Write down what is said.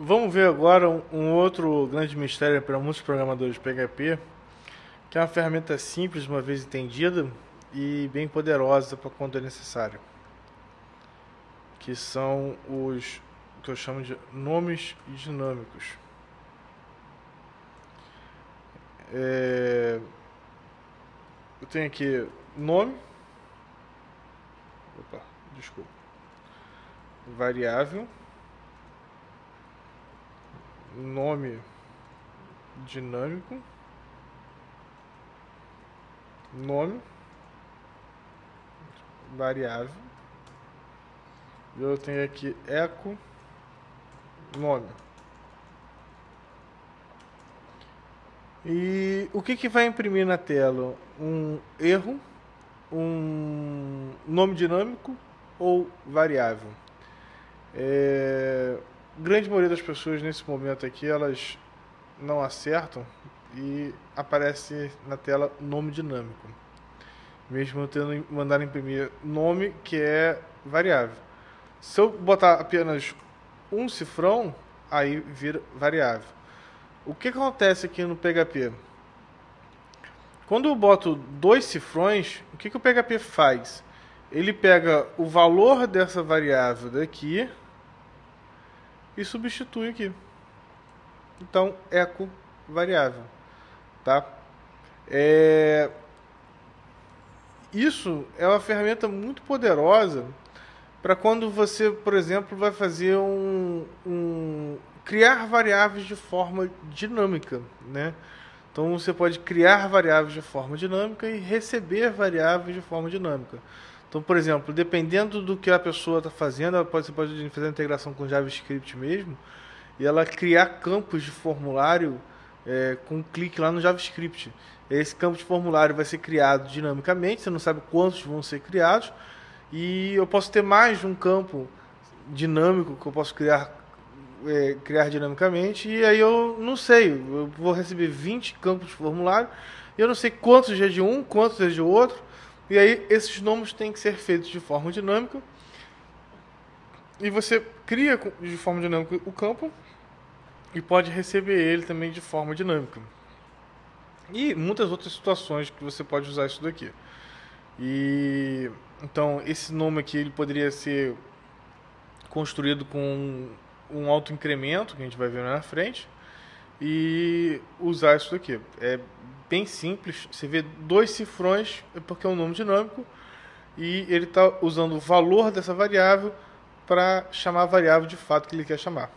Vamos ver agora um, outro grande mistério para muitos programadores de PHP, que é uma ferramenta simples, uma vez entendida, e bem poderosa para quando é necessário. Que são os que eu chamo de nomes dinâmicos. É, eu tenho aqui nome. Opa, desculpa. Variável. Nome dinâmico. Nome. Variável. Eu tenho aqui eco nome. E o que, que vai imprimir na tela? Um erro, um nome dinâmico ou variável? É, grande maioria das pessoas nesse momento aqui, elas não acertam e aparece na tela nome dinâmico. Mesmo eu tendo mandar imprimir nome que é variável. Se eu botar apenas um cifrão, aí vira variável. O que acontece aqui no PHP? Quando eu boto dois cifrões, o que, que o PHP faz? Ele pega o valor dessa variável daqui e substitui aqui. Então, eco variável. Tá? É... Isso é uma ferramenta muito poderosa para quando você, por exemplo, vai fazer um, um criar variáveis de forma dinâmica, né? Então você pode criar variáveis de forma dinâmica e receber variáveis de forma dinâmica. Então, por exemplo, dependendo do que a pessoa está fazendo, pode, você pode fazer a integração com JavaScript mesmo, e ela criar campos de formulário é, com um clique lá no JavaScript. Esse campo de formulário vai ser criado dinamicamente, você não sabe quantos vão ser criados, e eu posso ter mais de um campo dinâmico que eu posso criar é, criar dinamicamente e aí eu não sei, eu vou receber 20 campos de formulário eu não sei quantos é de um, quantos é de outro e aí esses nomes têm que ser feitos de forma dinâmica e você cria de forma dinâmica o campo e pode receber ele também de forma dinâmica. E muitas outras situações que você pode usar isso daqui. E então, esse nome aqui ele poderia ser construído com um alto incremento, que a gente vai ver na frente, e usar isso daqui. É bem simples, você vê dois cifrões, é porque é um nome dinâmico, e ele está usando o valor dessa variável para chamar a variável de fato que ele quer chamar.